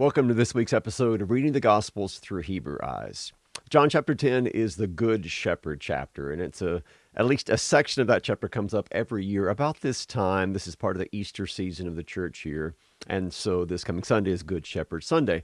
Welcome to this week's episode of Reading the Gospels Through Hebrew Eyes. John chapter 10 is the Good Shepherd chapter, and it's a at least a section of that chapter comes up every year about this time. This is part of the Easter season of the church here. And so this coming Sunday is Good Shepherd Sunday.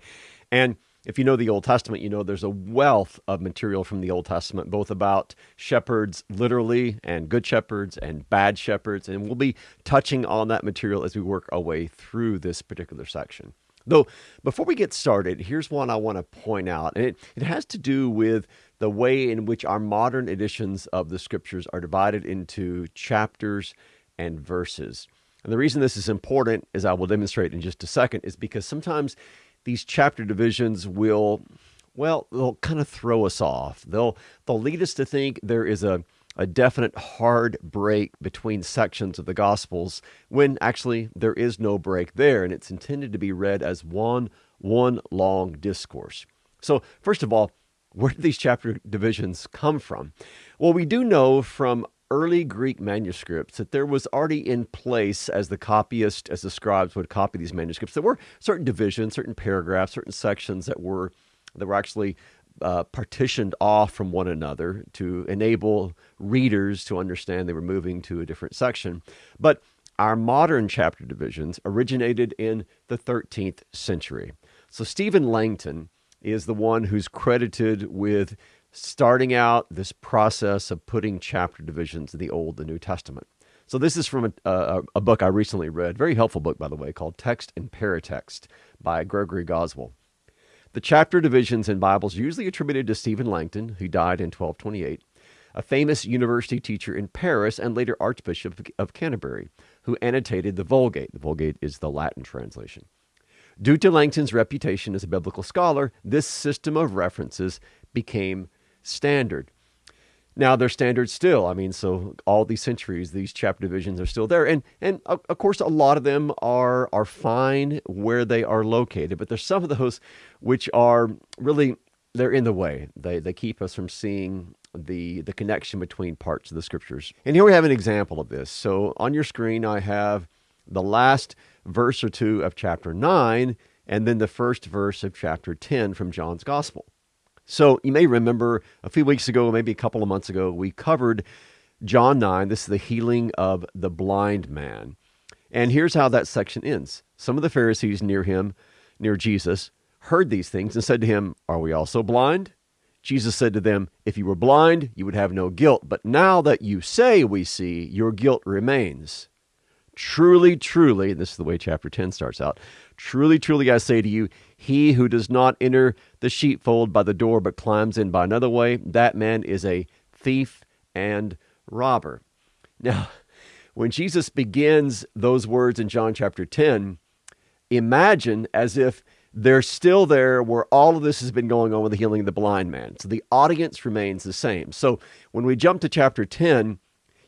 And if you know the Old Testament, you know there's a wealth of material from the Old Testament, both about shepherds literally and good shepherds and bad shepherds. And we'll be touching on that material as we work our way through this particular section. Though, before we get started, here's one I want to point out, and it, it has to do with the way in which our modern editions of the scriptures are divided into chapters and verses. And the reason this is important, as I will demonstrate in just a second, is because sometimes these chapter divisions will, well, they'll kind of throw us off. They'll they'll lead us to think there is a a definite hard break between sections of the Gospels when actually there is no break there, and it's intended to be read as one one long discourse. So, first of all, where do these chapter divisions come from? Well, we do know from early Greek manuscripts that there was already in place as the copyist, as the scribes would copy these manuscripts, there were certain divisions, certain paragraphs, certain sections that were that were actually uh, partitioned off from one another to enable readers to understand they were moving to a different section. But our modern chapter divisions originated in the 13th century. So Stephen Langton is the one who's credited with starting out this process of putting chapter divisions in the Old and New Testament. So this is from a, a, a, book I recently read, very helpful book, by the way, called Text and Paratext by Gregory Goswell. The chapter divisions in Bibles usually attributed to Stephen Langton, who died in 1228, a famous university teacher in Paris and later Archbishop of Canterbury, who annotated the Vulgate. The Vulgate is the Latin translation. Due to Langton's reputation as a biblical scholar, this system of references became standard. Now they're standard still. I mean, so all these centuries, these chapter divisions are still there, and and of course a lot of them are are fine where they are located, but there's some of those which are really they're in the way. They they keep us from seeing the the connection between parts of the scriptures. And here we have an example of this. So on your screen, I have the last verse or two of chapter nine, and then the first verse of chapter ten from John's Gospel. So you may remember a few weeks ago, maybe a couple of months ago, we covered John 9. This is the healing of the blind man. And here's how that section ends. Some of the Pharisees near him, near Jesus, heard these things and said to him, Are we also blind? Jesus said to them, If you were blind, you would have no guilt. But now that you say we see, your guilt remains. Truly, truly, this is the way chapter 10 starts out. Truly, truly, I say to you, he who does not enter the sheepfold by the door but climbs in by another way, that man is a thief and robber. Now, when Jesus begins those words in John chapter 10, imagine as if they're still there where all of this has been going on with the healing of the blind man. So the audience remains the same. So when we jump to chapter 10,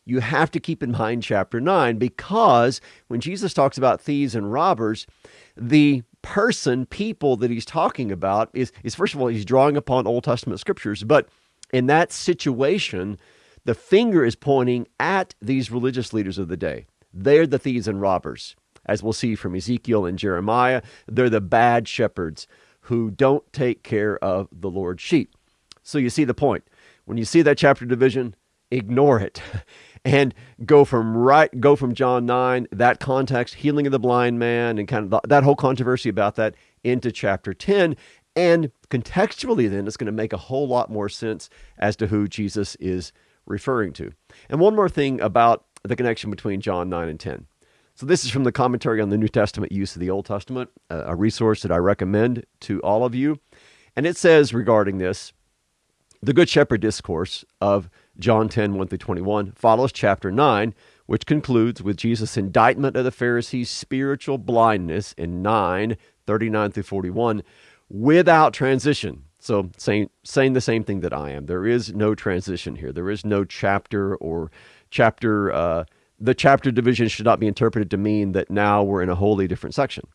you have to keep in mind chapter 9 because when Jesus talks about thieves and robbers, the person, people that he's talking about is, is first of all, he's drawing upon Old Testament scriptures, but in that situation, the finger is pointing at these religious leaders of the day. They're the thieves and robbers. As we'll see from Ezekiel and Jeremiah, they're the bad shepherds who don't take care of the Lord's sheep. So you see the point. When you see that chapter division, ignore it and go from right go from John 9 that context healing of the blind man and kind of the, that whole controversy about that into chapter 10 and contextually then it's going to make a whole lot more sense as to who Jesus is referring to. And one more thing about the connection between John 9 and 10. So this is from the commentary on the New Testament use of the Old Testament, a resource that I recommend to all of you. And it says regarding this, the Good Shepherd discourse of John 10, 1 through 21, follows chapter 9, which concludes with Jesus' indictment of the Pharisees' spiritual blindness in 9, 39 through 41, without transition. So, saying, saying the same thing that I am. There is no transition here. There is no chapter or chapter. Uh, the chapter division should not be interpreted to mean that now we're in a wholly different section.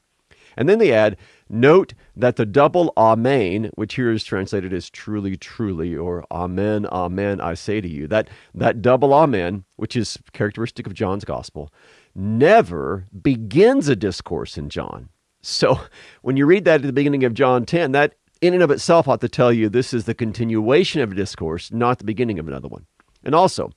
And then they add, note that the double Amen, which here is translated as truly, truly, or Amen, Amen, I say to you, that, that double Amen, which is characteristic of John's gospel, never begins a discourse in John. So when you read that at the beginning of John 10, that in and of itself ought to tell you this is the continuation of a discourse, not the beginning of another one. And also,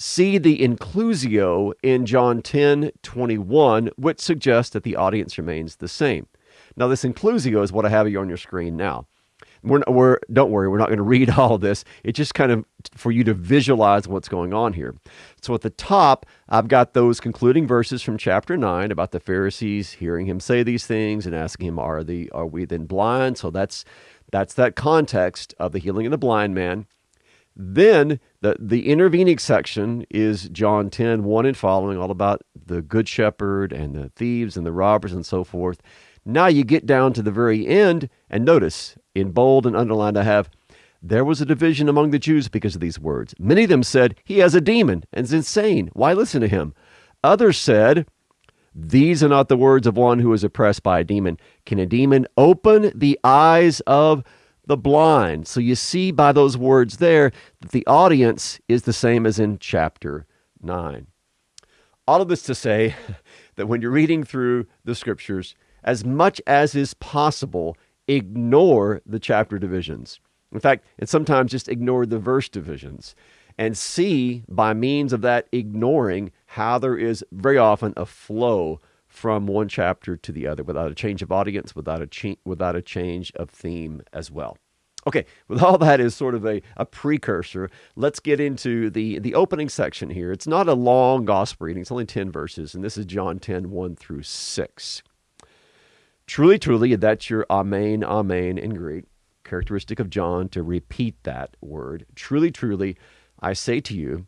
see the inclusio in John 10 21, which suggests that the audience remains the same. Now, this inclusio is what I have you on your screen now. We're, we're don't worry, we're not going to read all this. It's just kind of for you to visualize what's going on here. So at the top, I've got those concluding verses from chapter nine about the Pharisees hearing him say these things and asking him, "Are the are we then blind?" So that's that's that context of the healing of the blind man. Then the, the intervening section is John 10, 1 and following, all about the good shepherd and the thieves and the robbers and so forth. Now you get down to the very end, and notice in bold and underlined, I have, there was a division among the Jews because of these words. Many of them said, He has a demon and is insane. Why listen to him? Others said, These are not the words of one who is oppressed by a demon. Can a demon open the eyes of the blind? So you see by those words there that the audience is the same as in chapter 9. All of this to say that when you're reading through the scriptures, as much as is possible, ignore the chapter divisions. In fact, and sometimes just ignore the verse divisions and see by means of that ignoring how there is very often a flow from one chapter to the other without a change of audience, without a, cha- without a change of theme as well. Okay, with all that as sort of a, a precursor, let's get into the, the opening section here. It's not a long gospel reading, it's only 10 verses, and this is John 10 1 through 6. Truly, truly, that's your amen, amen in Greek, characteristic of John to repeat that word. Truly, truly, I say to you,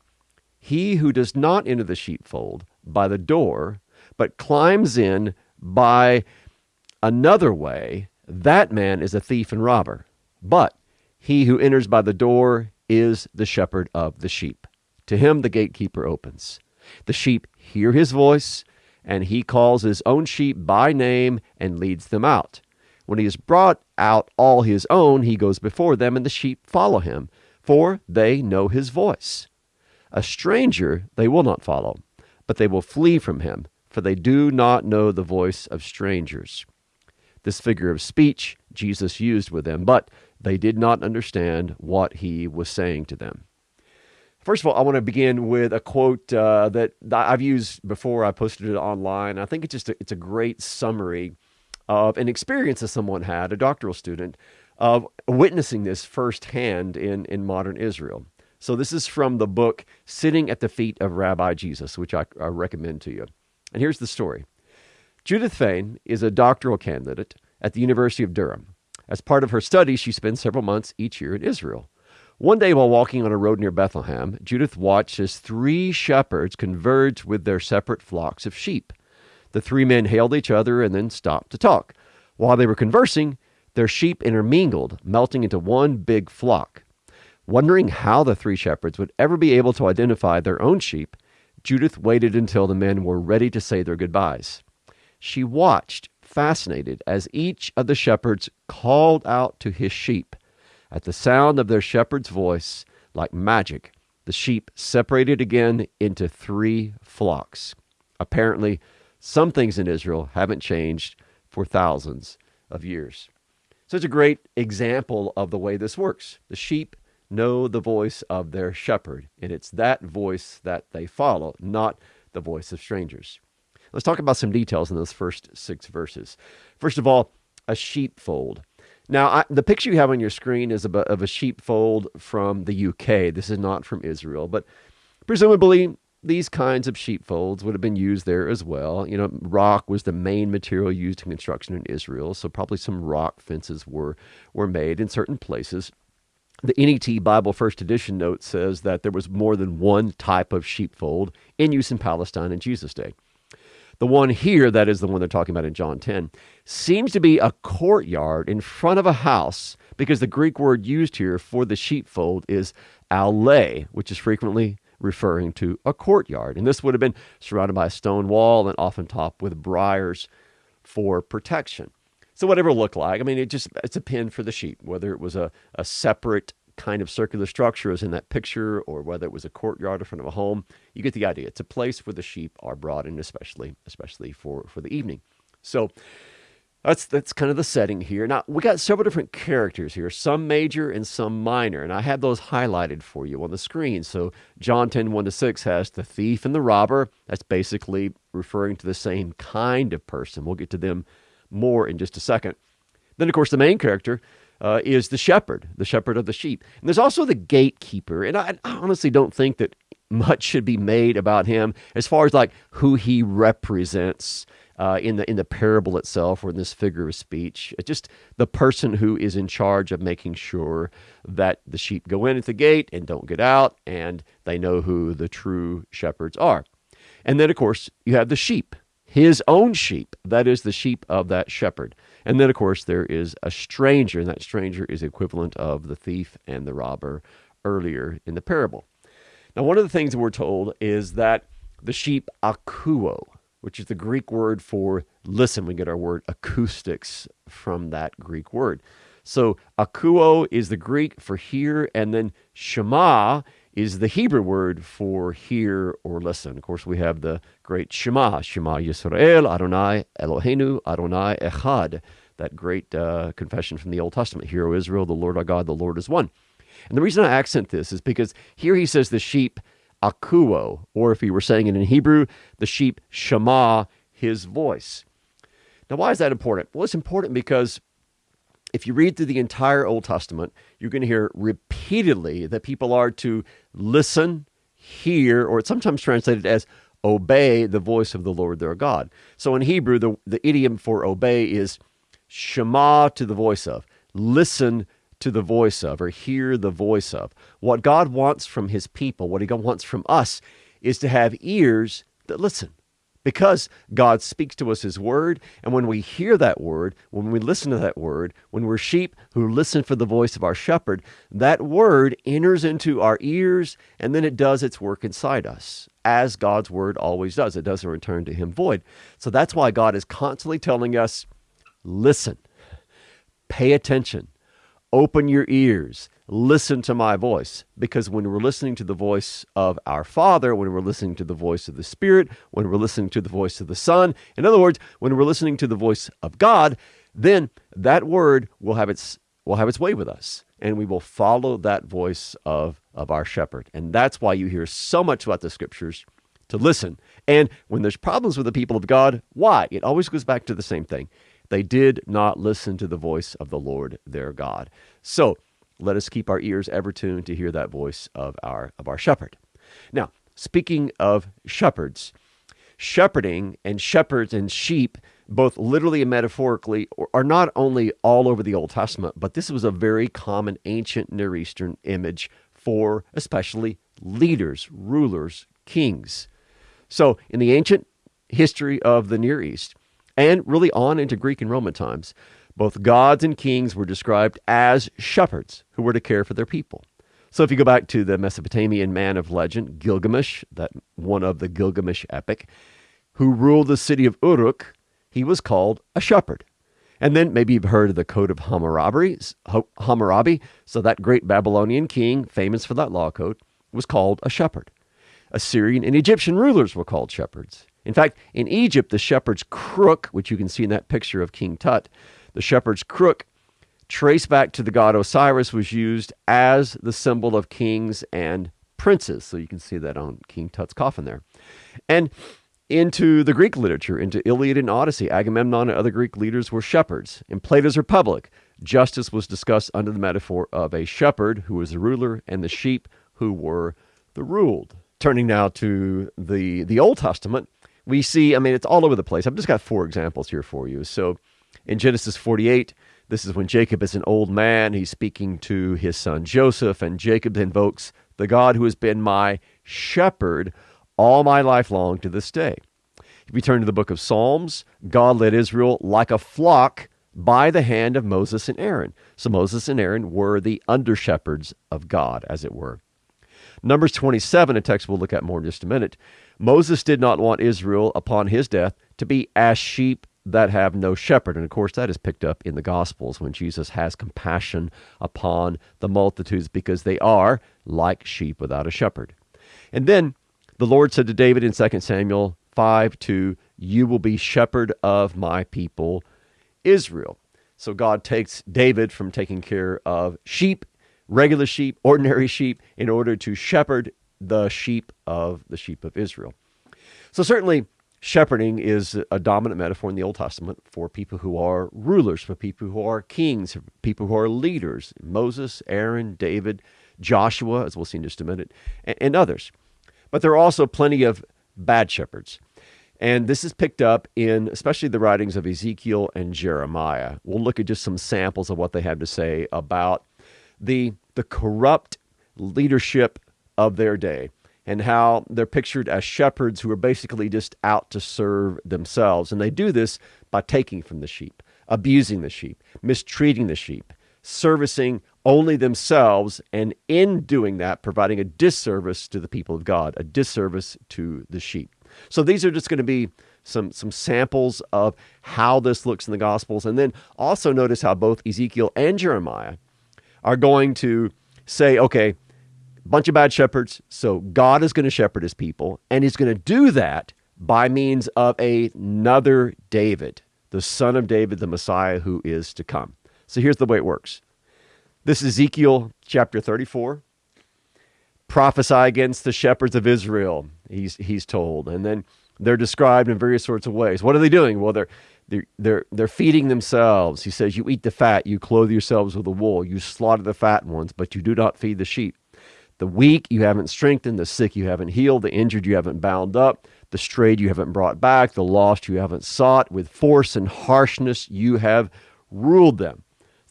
he who does not enter the sheepfold by the door, but climbs in by another way, that man is a thief and robber. But he who enters by the door is the shepherd of the sheep. To him the gatekeeper opens. The sheep hear his voice and he calls his own sheep by name and leads them out. When he has brought out all his own, he goes before them, and the sheep follow him, for they know his voice. A stranger they will not follow, but they will flee from him, for they do not know the voice of strangers. This figure of speech Jesus used with them, but they did not understand what he was saying to them. First of all, I want to begin with a quote uh, that I've used before. I posted it online. I think it's just a, it's a great summary of an experience that someone had, a doctoral student, of witnessing this firsthand in in modern Israel. So this is from the book "Sitting at the Feet of Rabbi Jesus," which I, I recommend to you. And here's the story: Judith Fain is a doctoral candidate at the University of Durham. As part of her studies, she spends several months each year in Israel. One day, while walking on a road near Bethlehem, Judith watched as three shepherds converged with their separate flocks of sheep. The three men hailed each other and then stopped to talk. While they were conversing, their sheep intermingled, melting into one big flock. Wondering how the three shepherds would ever be able to identify their own sheep, Judith waited until the men were ready to say their goodbyes. She watched, fascinated, as each of the shepherds called out to his sheep. At the sound of their shepherd's voice, like magic, the sheep separated again into three flocks. Apparently, some things in Israel haven't changed for thousands of years. So it's a great example of the way this works. The sheep know the voice of their shepherd, and it's that voice that they follow, not the voice of strangers. Let's talk about some details in those first six verses. First of all, a sheepfold. Now, I, the picture you have on your screen is of a, of a sheepfold from the UK. This is not from Israel, but presumably these kinds of sheepfolds would have been used there as well. You know, rock was the main material used in construction in Israel, so probably some rock fences were were made in certain places. The NET Bible First Edition note says that there was more than one type of sheepfold in use in Palestine in Jesus' day. The one here, that is the one they're talking about in John 10, seems to be a courtyard in front of a house because the Greek word used here for the sheepfold is allee, which is frequently referring to a courtyard. And this would have been surrounded by a stone wall and often topped with briars for protection. So whatever it looked like, I mean, it just it's a pen for the sheep, whether it was a, a separate kind of circular structure as in that picture, or whether it was a courtyard in front of a home. You get the idea. It's a place where the sheep are brought in, especially especially for for the evening. So That's that's kind of the setting here. Now we got several different characters here, some major and some minor, and I have those highlighted for you on the screen. So John 10, 1 to 6 has the thief and the robber. That's basically referring to the same kind of person. We'll get to them more in just a second. Then, of course, the main character uh, is the shepherd, the shepherd of the sheep. And there's also the gatekeeper. And I, I honestly don't think that much should be made about him as far as like who he represents uh, in the in the parable itself or in this figure of speech. It's just the person who is in charge of making sure that the sheep go in at the gate and don't get out, and they know who the true shepherds are. And then, of course, you have the sheep, his own sheep. That is the sheep of that shepherd. And then, of course, there is a stranger, and that stranger is equivalent of the thief and the robber earlier in the parable. Now, one of the things we're told is that the sheep akuo, which is the Greek word for listen. We get our word acoustics from that Greek word. So akuo is the Greek for hear, and then shema is the Hebrew word for hear or listen. Of course, we have the great Shema, Shema Yisrael, Adonai Eloheinu, Adonai Echad, that great uh, confession from the Old Testament. Hear, O Israel, the Lord our God, the Lord is one. And the reason I accent this is because here he says the sheep akuo, or if he were saying it in Hebrew, the sheep shema his voice. Now, why is that important? Well, it's important because if you read through the entire Old Testament, you're going to hear repeatedly that people are to listen, hear, or it's sometimes translated as obey the voice of the Lord their God. So in Hebrew, the, the idiom for obey is shema to the voice of, listen to the voice of or hear the voice of. What God wants from his people, what he wants from us, is to have ears that listen. Because God speaks to us his word, and when we hear that word, when we listen to that word, when we're sheep who listen for the voice of our shepherd, that word enters into our ears and then it does its work inside us, as God's word always does. It doesn't return to him void. So that's why God is constantly telling us listen, pay attention, Open your ears. Listen to my voice. Because when we're listening to the voice of our Father, when we're listening to the voice of the Spirit, when we're listening to the voice of the Son, in other words, when we're listening to the voice of God, then that word will have its will have its way with us. And we will follow that voice of of our shepherd. And that's why you hear so much about the scriptures to listen. And when there's problems with the people of god why? It always goes back to the same thing. They did not listen to the voice of the Lord their God. So let us keep our ears ever tuned to hear that voice of our of our shepherd. Now, speaking of shepherds, shepherding and shepherds and sheep, both literally and metaphorically, are not only all over the Old Testament, but this was a very common ancient Near Eastern image for especially leaders, rulers, kings. So, in the ancient history of the Near East, and really on into Greek and Roman times, both gods and kings were described as shepherds who were to care for their people. So if you go back to the Mesopotamian man of legend, Gilgamesh, that one of the Gilgamesh epic, who ruled the city of Uruk, he was called a shepherd. And then maybe you've heard of the Code of Hammurabi. Hammurabi, so that great Babylonian king, famous for that law code, was called a shepherd. Assyrian and Egyptian rulers were called shepherds. In fact, in Egypt, the shepherd's crook, which you can see in that picture of King Tut, the shepherd's crook, traced back to the god Osiris, was used as the symbol of kings and princes. So you can see that on King Tut's coffin there. And into the Greek literature, into Iliad and Odyssey, Agamemnon and other Greek leaders were shepherds. In Plato's Republic, justice was discussed under the metaphor of a shepherd who was the ruler and the sheep who were the ruled. Turning now to the, the Old Testament, we see, I mean, it's all over the place. I've just got four examples here for you. So in Genesis 48, this is when Jacob is an old man. He's speaking to his son Joseph, and Jacob invokes the God who has been my shepherd all my life long to this day. If we turn to the book of Psalms, God led Israel like a flock by the hand of Moses and Aaron. So Moses and Aaron were the under shepherds of God, as it were. Numbers 27, a text we'll look at more in just a minute, Moses did not want Israel upon his death to be as sheep that have no shepherd. And of course, that is picked up in the Gospels when Jesus has compassion upon the multitudes because they are like sheep without a shepherd. And then the Lord said to David in 2 Samuel 5 2, You will be shepherd of my people Israel. So God takes David from taking care of sheep, regular sheep, ordinary sheep, in order to shepherd the sheep of the sheep of Israel. So certainly shepherding is a dominant metaphor in the Old Testament for people who are rulers, for people who are kings, people who are leaders. Moses, Aaron, David, Joshua, as we'll see in just a minute, and, and others. But there are also plenty of bad shepherds. And this is picked up in especially the writings of Ezekiel and Jeremiah. We'll look at just some samples of what they have to say about the, the corrupt leadership of their day and how they're pictured as shepherds who are basically just out to serve themselves. And they do this by taking from the sheep, abusing the sheep, mistreating the sheep, servicing only themselves, and in doing that, providing a disservice to the people of God, a disservice to the sheep. So these are just going to be some some samples of how this looks in the Gospels, and then also notice how both Ezekiel and Jeremiah are going to say, okay, bunch of bad shepherds. So God is going to shepherd his people, and he's going to do that by means of another David, the son of David, the Messiah who is to come. So here's the way it works. This is Ezekiel chapter 34. Prophesy against the shepherds of Israel, he's, he's told. And then they're described in various sorts of ways. What are they doing? Well, they're, they're, they're, they're feeding themselves. He says, You eat the fat, you clothe yourselves with the wool, you slaughter the fat ones, but you do not feed the sheep. The weak you haven't strengthened, the sick you haven't healed, the injured you haven't bound up, the strayed you haven't brought back, the lost you haven't sought. With force and harshness you have ruled them.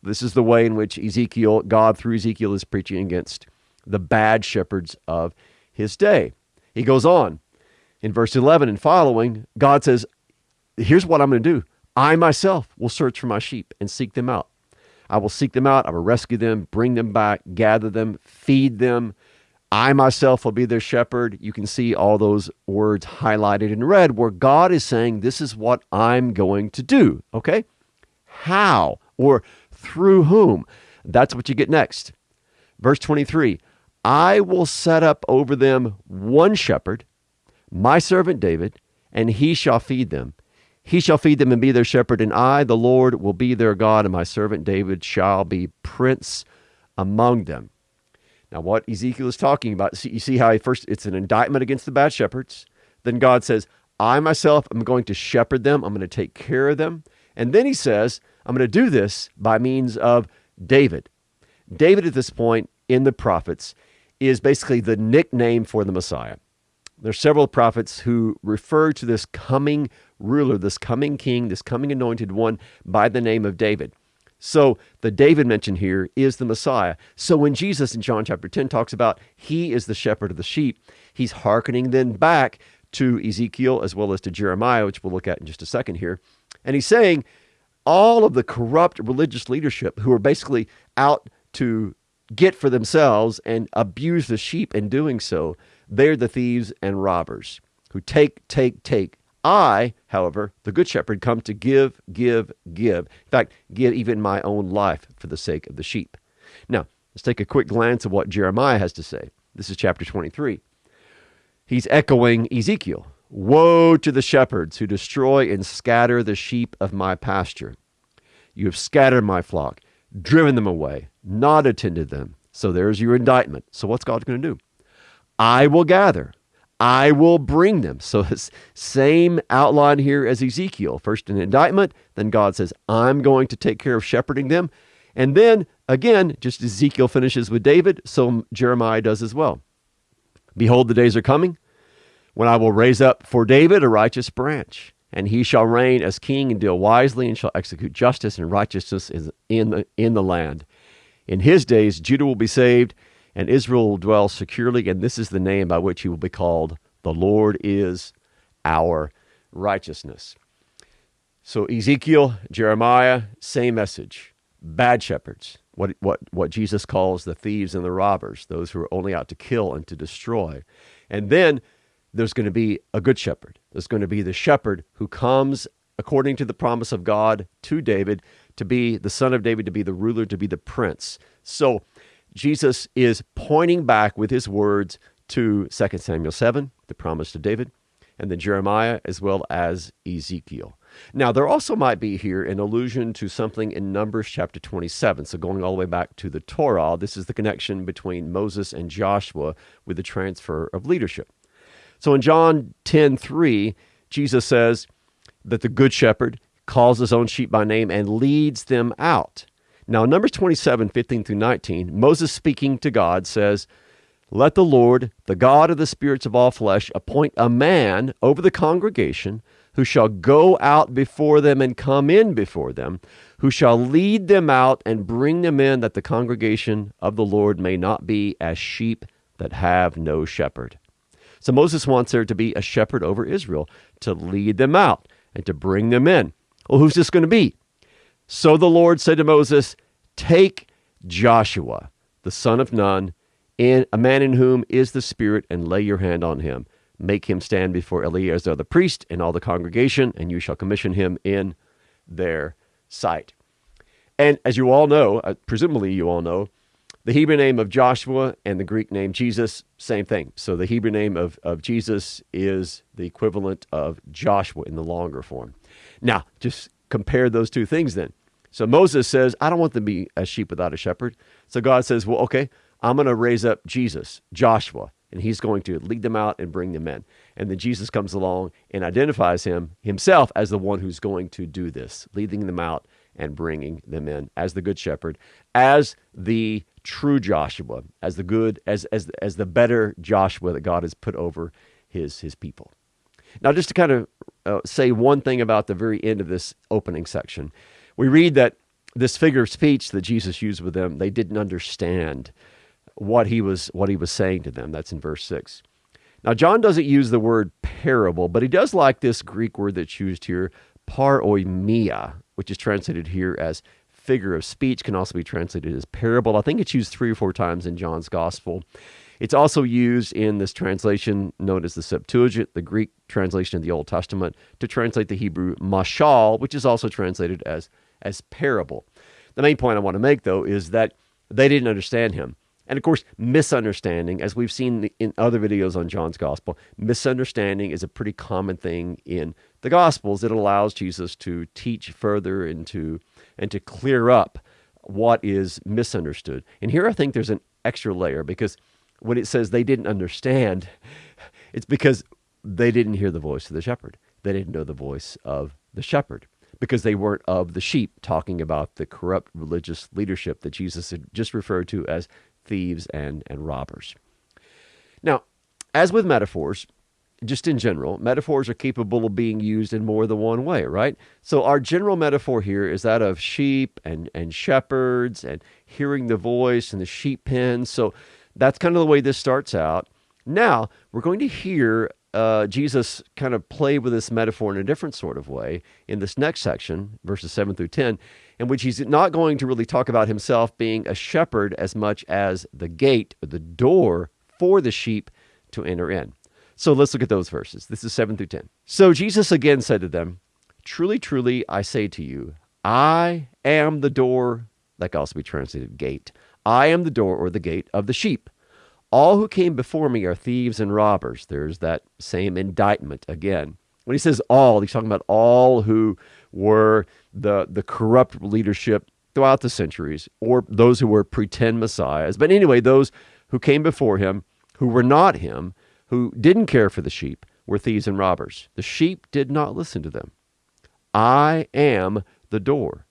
This is the way in which Ezekiel, God through Ezekiel, is preaching against the bad shepherds of his day. He goes on in verse 11 and following, God says, Here's what I'm going to do. I myself will search for my sheep and seek them out. I will seek them out. I will rescue them, bring them back, gather them, feed them. I myself will be their shepherd. You can see all those words highlighted in red where God is saying, This is what I'm going to do. Okay? How or through whom? That's what you get next. Verse 23 I will set up over them one shepherd, my servant David, and he shall feed them. He shall feed them and be their shepherd, and I, the Lord, will be their God, and my servant David shall be prince among them. Now, what Ezekiel is talking about, you see how he first, it's an indictment against the bad shepherds. Then God says, I myself am going to shepherd them, I'm going to take care of them. And then he says, I'm going to do this by means of David. David, at this point in the prophets, is basically the nickname for the Messiah. There are several prophets who refer to this coming ruler, this coming king, this coming anointed one by the name of David. So the David mentioned here is the Messiah. So when Jesus in John chapter 10 talks about he is the shepherd of the sheep, he's hearkening then back to Ezekiel as well as to Jeremiah, which we'll look at in just a second here. And he's saying all of the corrupt religious leadership who are basically out to get for themselves and abuse the sheep in doing so, they're the thieves and robbers who take, take, take, I, however, the Good Shepherd, come to give, give, give. In fact, give even my own life for the sake of the sheep. Now, let's take a quick glance at what Jeremiah has to say. This is chapter 23. He's echoing Ezekiel Woe to the shepherds who destroy and scatter the sheep of my pasture. You have scattered my flock, driven them away, not attended them. So there's your indictment. So what's God going to do? I will gather I will bring them. So same outline here as Ezekiel. First an indictment, then God says, I'm going to take care of shepherding them. And then again, just Ezekiel finishes with David, so Jeremiah does as well. Behold, the days are coming when I will raise up for David a righteous branch, and he shall reign as king and deal wisely and shall execute justice and righteousness in the, in the land. In his days, Judah will be saved and Israel will dwell securely, and this is the name by which he will be called. The Lord is our righteousness. So Ezekiel, Jeremiah, same message. Bad shepherds, what, what, what Jesus calls the thieves and the robbers, those who are only out to kill and to destroy. And then there's going to be a good shepherd. There's going to be the shepherd who comes according to the promise of God to David to be the son of David, to be the ruler, to be the prince. So Jesus is pointing back with his words to 2 Samuel 7, the promise to David. and then Jeremiah as well as Ezekiel. Now, there also might be here an allusion to something in Numbers chapter 27. So, going all the way back to the Torah, this is the connection between Moses and Joshua with the transfer of leadership. So, in John 10 3, Jesus says that the good shepherd calls his own sheep by name and leads them out. Now, Numbers 27 15 through 19, Moses speaking to God says, Let the Lord, the God of the spirits of all flesh, appoint a man over the congregation who shall go out before them and come in before them, who shall lead them out and bring them in, that the congregation of the Lord may not be as sheep that have no shepherd. So Moses wants there to be a shepherd over Israel to lead them out and to bring them in. Well, who's this going to be? So the Lord said to Moses, Take Joshua, the son of Nun, in a man in whom is the Spirit, and lay your hand on him make him stand before Eleazar the priest and all the congregation, and you shall commission him in their sight. And as you all know, uh, presumably you all know, the Hebrew name of Joshua and the Greek name Jesus, same thing. So the Hebrew name of, of Jesus is the equivalent of Joshua in the longer form. Now, just compare those two things then. So Moses says, I don't want them to be a sheep without a shepherd. So God says, Well, okay, I'm going to raise up Jesus, Joshua and he's going to lead them out and bring them in. And then Jesus comes along and identifies him himself as the one who's going to do this, leading them out and bringing them in as the good shepherd, as the true Joshua, as the good as as as the better Joshua that God has put over his his people. Now just to kind of uh, say one thing about the very end of this opening section. We read that this figure of speech that Jesus used with them, they didn't understand what he was what he was saying to them. That's in verse 6. Now John doesn't use the word parable, but he does like this Greek word that's used here, paroimia, which is translated here as figure of speech, can also be translated as parable. I think it's used three or four times in John's gospel. It's also used in this translation known as the Septuagint, the Greek translation of the Old Testament, to translate the Hebrew mashal, which is also translated as, as parable. The main point I want to make, though, is that they didn't understand him. And of course, misunderstanding, as we've seen in other videos on John's gospel, misunderstanding is a pretty common thing in the gospels. It allows Jesus to teach further and to and to clear up what is misunderstood. And here I think there's an extra layer because when it says they didn't understand, it's because they didn't hear the voice of the shepherd. They didn't know the voice of the shepherd because they weren't of the sheep, talking about the corrupt religious leadership that Jesus had just referred to as thieves, and, and robbers. Now, as with metaphors, just in general, metaphors are capable of being used in more than one way, right? So our general metaphor here is that of sheep and, and shepherds and hearing the voice and the sheep pen. So that's kind of the way this starts out. Now we're going to hear uh, Jesus kind of play with this metaphor in a different sort of way in this next section, verses 7 through 10, in which he's not going to really talk about himself being a shepherd as much as the gate or the door for the sheep to enter in. So let's look at those verses. This is 7 through 10. So Jesus again said to them, Truly, truly, I say to you, I am the door, that can also be translated gate. I am the door or the gate of the sheep. All who came before me are thieves and robbers. There's that same indictment again. When he says all, he's talking about all who were the, the corrupt leadership throughout the centuries, or those who were pretend messiahs. But anyway, those who came before him, who were not him, who didn't care for the sheep, were thieves and robbers. The sheep did not listen to them. I am the door.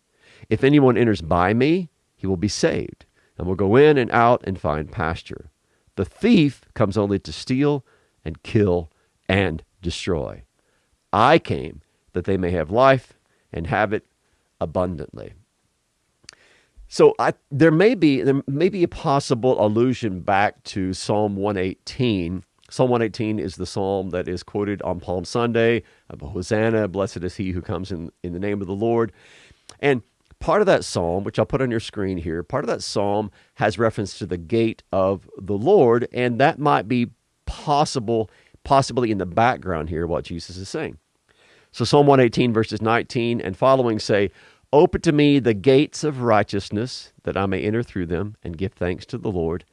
If anyone enters by me, he will be saved, and will go in and out and find pasture. The thief comes only to steal and kill and destroy. I came that they may have life and have it abundantly. So I, there may be there may be a possible allusion back to Psalm 118. Psalm 118 is the psalm that is quoted on Palm Sunday of Hosanna, blessed is he who comes in, in the name of the Lord. And part of that psalm, which I'll put on your screen here, part of that psalm has reference to the gate of the Lord, and that might be possible, possibly in the background here, what Jesus is saying. So Psalm 118, verses 19 and following say, Open to me the gates of righteousness, that I may enter through them and give thanks to the Lord.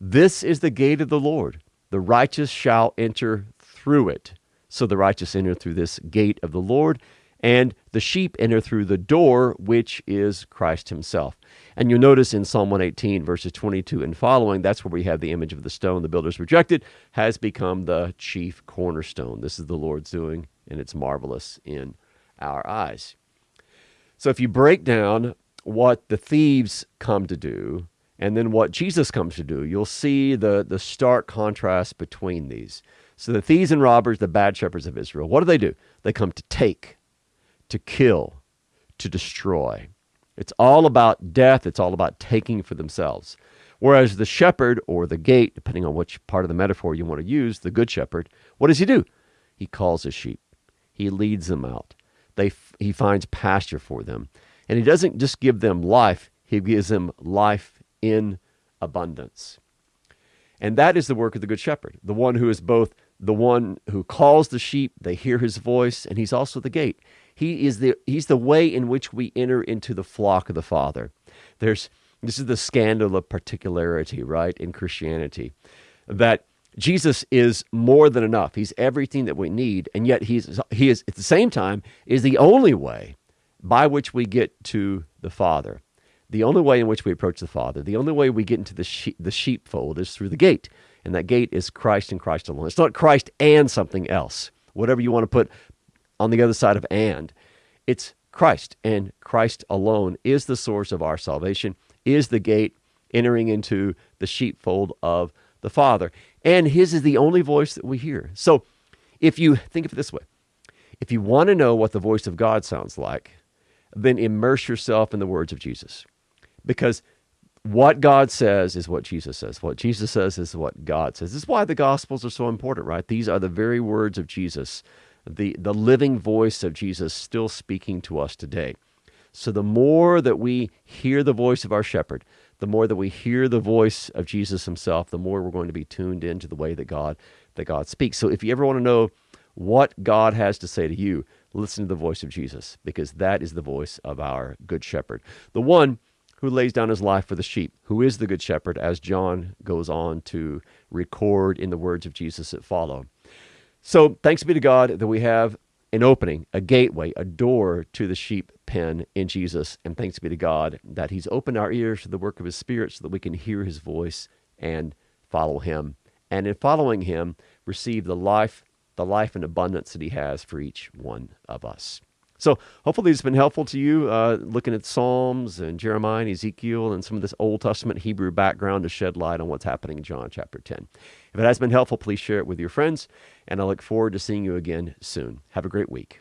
This is the gate of the Lord. The righteous shall enter through it. So the righteous enter through this gate of the Lord, and the sheep enter through the door, which is Christ Himself. And you'll notice in Psalm 118, verses 22 and following, that's where we have the image of the stone the builders rejected, has become the chief cornerstone. This is the Lord's doing, and it's marvelous in our eyes. So if you break down what the thieves come to do and then what Jesus comes to do, you'll see the, the stark contrast between these. So the thieves and robbers, the bad shepherds of Israel, what do they do? They come to take, to kill, to destroy. It's all about death, it's all about taking for themselves. Whereas the shepherd or the gate, depending on which part of the metaphor you want to use, the good shepherd, what does he do? He calls his sheep. He leads them out. They, he finds pasture for them. And he doesn't just give them life, he gives them life in abundance. And that is the work of the Good Shepherd, the one who is both the one who calls the sheep, they hear his voice, and he's also the gate. He is the he's the way in which we enter into the flock of the Father. There's this is the scandal of particularity, right, in Christianity. That Jesus is more than enough. He's everything that we need, and yet he's he is at the same time is the only way by which we get to the Father. The only way in which we approach the Father, the only way we get into the sheep, the sheepfold is through the gate, and that gate is Christ and Christ alone. It's not Christ and something else. Whatever you want to put on the other side of and, it's Christ and Christ alone is the source of our salvation, is the gate entering into the sheepfold of the Father. And his is the only voice that we hear. So if you think of it this way, if you want to know what the voice of God sounds like, then immerse yourself in the words of Jesus. Because what God says is what Jesus says. What Jesus says is what God says. This is why the Gospels are so important, right? These are the very words of Jesus, the, the living voice of Jesus still speaking to us today. So the more that we hear the voice of our shepherd, the more that we hear the voice of Jesus himself, the more we're going to be tuned into the way that God that God speaks. So if you ever want to know what God has to say to you, listen to the voice of Jesus because that is the voice of our good shepherd. The one who lays down his life for the sheep, who is the good shepherd, as John goes on to record in the words of Jesus that follow. So, thanks be to God that we have an opening, a gateway, a door to the sheep pen in Jesus. And thanks be to God that He's opened our ears to the work of His Spirit so that we can hear His voice and follow Him. And in following Him, receive the life, the life and abundance that He has for each one of us. So hopefully it's been helpful to you, uh, looking at Psalms and Jeremiah and Ezekiel and some of this Old Testament Hebrew background to shed light on what's happening in John chapter 10. If it has been helpful, please share it with your friends, and I look forward to seeing you again soon. Have a great week.